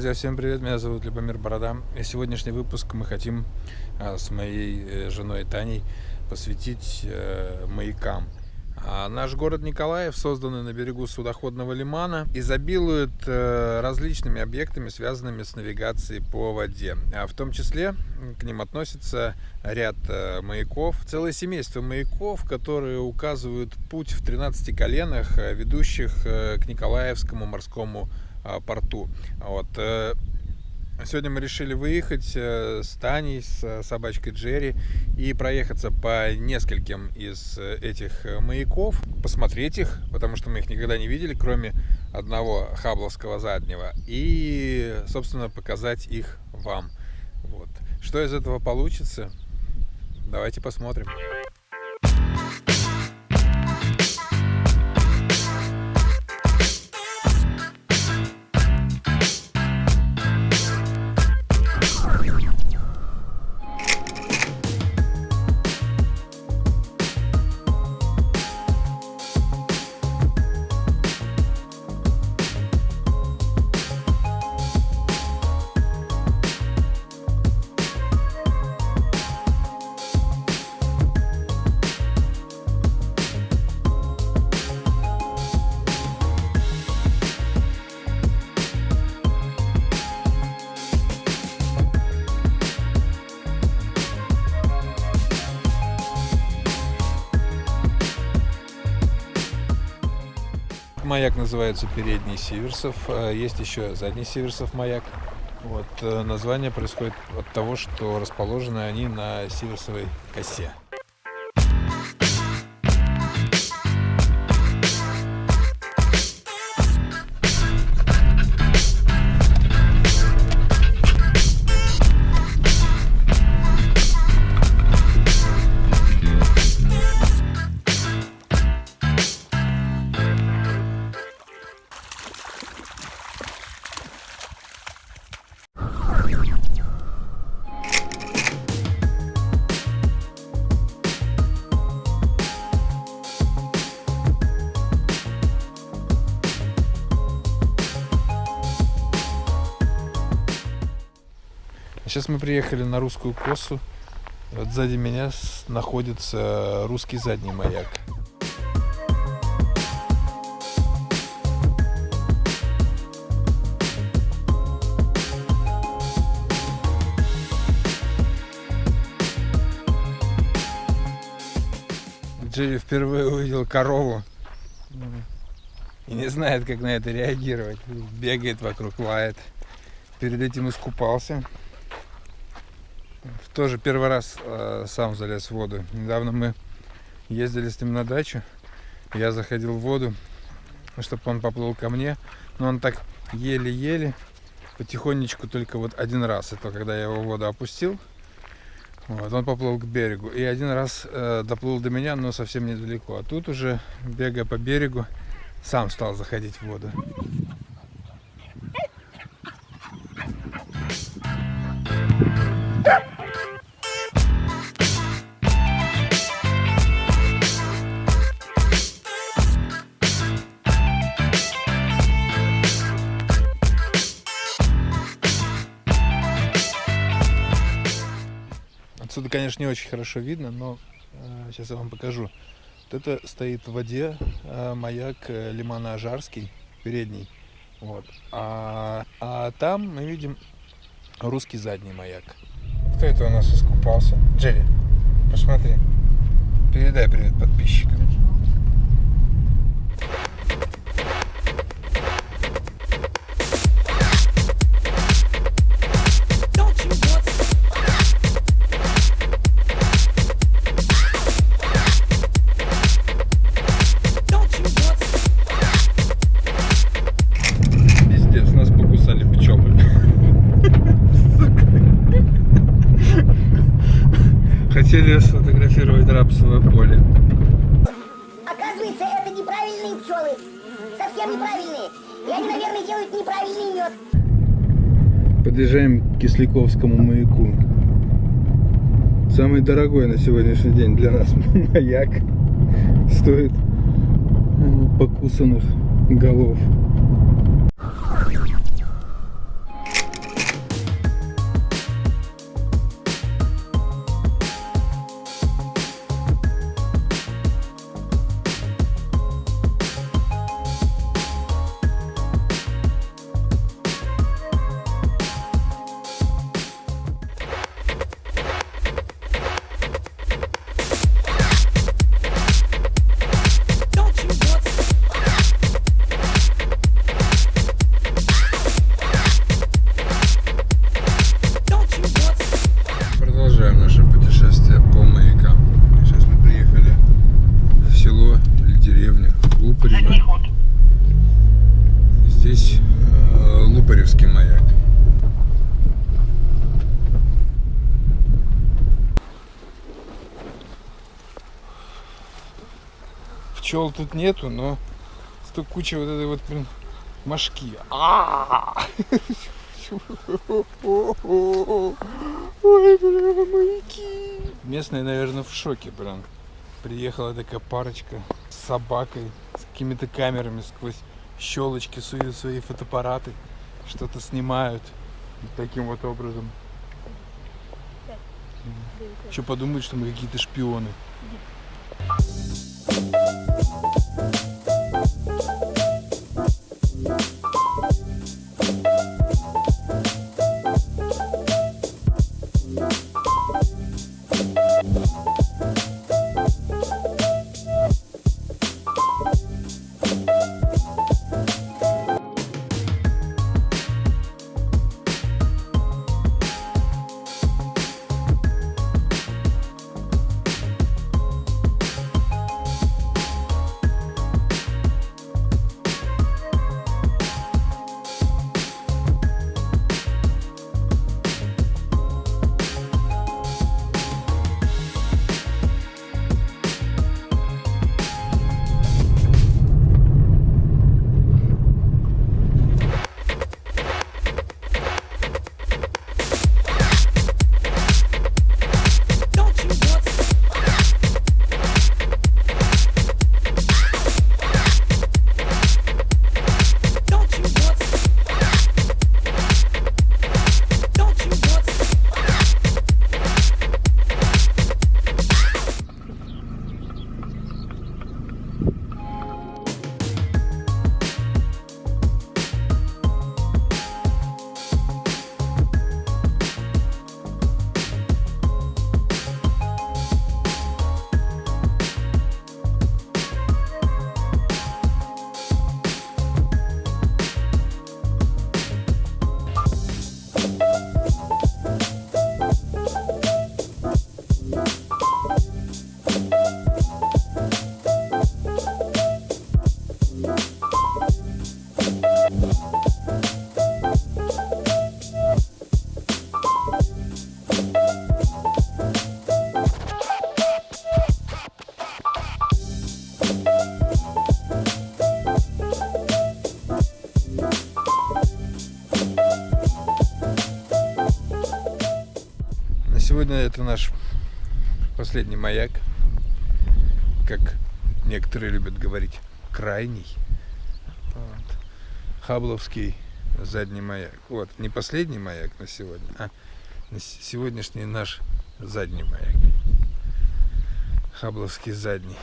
Друзья, всем привет, меня зовут Любомир Борода. И сегодняшний выпуск мы хотим а, с моей э, женой Таней посвятить э, маякам. А наш город Николаев, созданный на берегу судоходного лимана, изобилует э, различными объектами, связанными с навигацией по воде. А в том числе к ним относится ряд э, маяков, целое семейство маяков, которые указывают путь в 13 коленах, э, ведущих к Николаевскому морскому а, порту. Вот. Э, сегодня мы решили выехать э, с Таней, с собачкой Джерри и проехаться по нескольким из э, этих маяков, посмотреть их, потому что мы их никогда не видели, кроме одного хабловского заднего, и, собственно, показать их вам. Вот. Что из этого получится, давайте посмотрим. Маяк называется передний Сиверсов, а есть еще задний Сиверсов маяк. Вот, э, название происходит от того, что расположены они на Сиверсовой косе. Сейчас мы приехали на русскую косу. Вот сзади меня находится русский задний маяк. Джерри впервые увидел корову и не знает, как на это реагировать. Бегает вокруг, лает. Перед этим искупался. Тоже первый раз э, сам залез в воду. Недавно мы ездили с ним на дачу. Я заходил в воду, чтобы он поплыл ко мне. Но он так еле-еле, потихонечку только вот один раз. Это когда я его в воду опустил. Вот, он поплыл к берегу. И один раз э, доплыл до меня, но совсем недалеко. А тут уже, бегая по берегу, сам стал заходить в воду. Конечно, не очень хорошо видно, но э, сейчас я вам покажу. Вот это стоит в воде э, маяк э, лимана Ажарский, передний. Вот. А, а там мы видим русский задний маяк. Кто это у нас искупался? Джерри, посмотри. Передай привет подписчикам. Пчелы. Совсем неправильные. И они, наверное, делают неправильный мед. Подъезжаем к Кисляковскому маяку. Самый дорогой на сегодняшний день для нас маяк. Стоит покусанных голов. Пчел тут нету, но столько куча вот этой вот, блин, мошки. А! Ой, бля, маяки. Местные, наверное, в шоке, блин. Приехала такая парочка с собакой, с какими-то камерами сквозь щелочки суют свои фотоаппараты, что-то снимают таким вот образом. Еще подумают, что мы какие-то шпионы. Последний маяк. Как некоторые любят говорить, крайний. Вот. Хабловский задний маяк. Вот, не последний маяк на сегодня, а на сегодняшний наш задний маяк. Хабловский задний.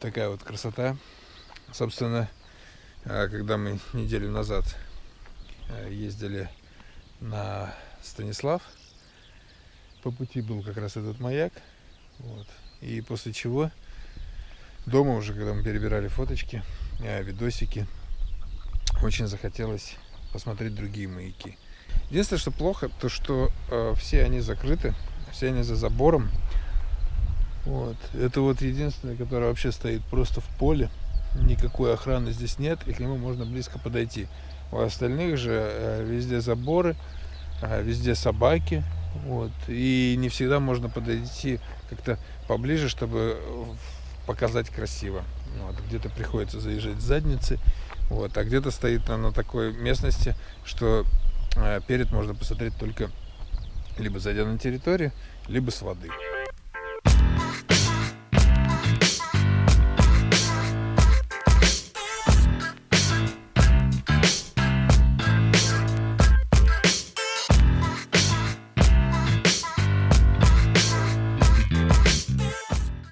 Такая вот красота. Собственно, а, когда мы неделю назад э, ездили на Станислав, по пути был как раз этот маяк. Вот. И после чего дома уже, когда мы перебирали фоточки, э, видосики, очень захотелось посмотреть другие маяки. Единственное, что плохо, то что э, все они закрыты, все они за забором. Вот. Это вот единственное, которое вообще стоит просто в поле. Никакой охраны здесь нет, и к нему можно близко подойти. У остальных же э, везде заборы, э, везде собаки. Вот. И не всегда можно подойти как-то поближе, чтобы э, показать красиво. Вот. Где-то приходится заезжать с задницы, вот. а где-то стоит на, такой местности, что перед можно посмотреть только либо зайдя на территорию, либо с воды.